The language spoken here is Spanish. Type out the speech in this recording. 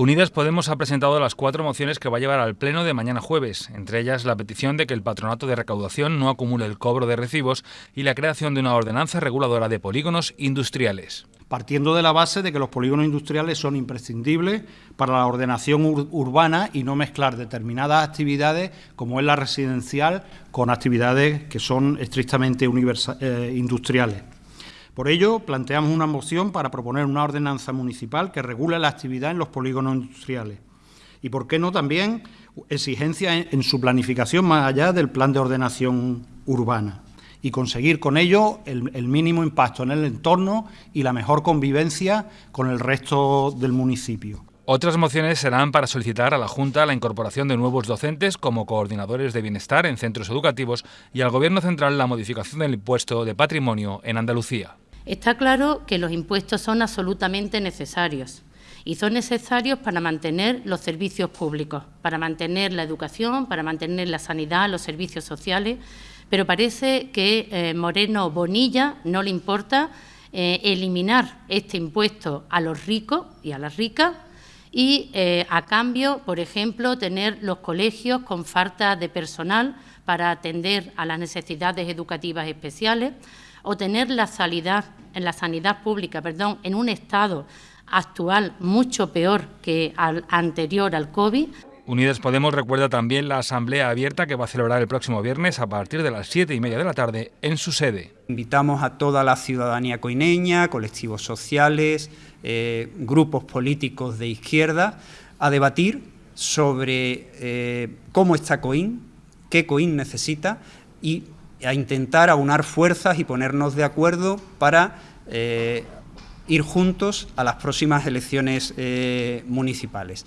Unidas Podemos ha presentado las cuatro mociones que va a llevar al Pleno de mañana jueves, entre ellas la petición de que el patronato de recaudación no acumule el cobro de recibos y la creación de una ordenanza reguladora de polígonos industriales. Partiendo de la base de que los polígonos industriales son imprescindibles para la ordenación urbana y no mezclar determinadas actividades, como es la residencial, con actividades que son estrictamente eh, industriales. Por ello, planteamos una moción para proponer una ordenanza municipal que regule la actividad en los polígonos industriales. Y, por qué no, también exigencias en, su planificación más allá del plan de ordenación urbana y conseguir con ello el, el, mínimo impacto en el entorno y la mejor convivencia con el resto del municipio. Otras mociones serán para solicitar a la Junta la incorporación de nuevos docentes como coordinadores de bienestar en centros educativos y al Gobierno central la modificación del impuesto de patrimonio en Andalucía. Está claro que los impuestos son absolutamente necesarios y son necesarios para mantener los servicios públicos, para mantener la educación, para mantener la sanidad, los servicios sociales, pero parece que eh, Moreno Bonilla no le importa eh, eliminar este impuesto a los ricos y a las ricas y, eh, a cambio, por ejemplo, tener los colegios con falta de personal para atender a las necesidades educativas especiales, o tener la sanidad, en la sanidad pública perdón, en un estado actual mucho peor que al anterior al COVID. Unidas Podemos recuerda también la asamblea abierta que va a celebrar el próximo viernes a partir de las siete y media de la tarde en su sede. Invitamos a toda la ciudadanía coineña, colectivos sociales, eh, grupos políticos de izquierda, a debatir sobre eh, cómo está COIN, qué COIN necesita y a intentar aunar fuerzas y ponernos de acuerdo para eh, ir juntos a las próximas elecciones municipales.